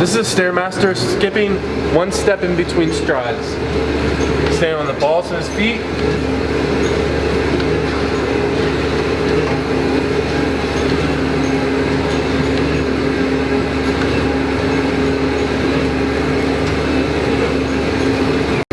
This is a Stairmaster skipping one step in between strides. Staying on the balls of his feet.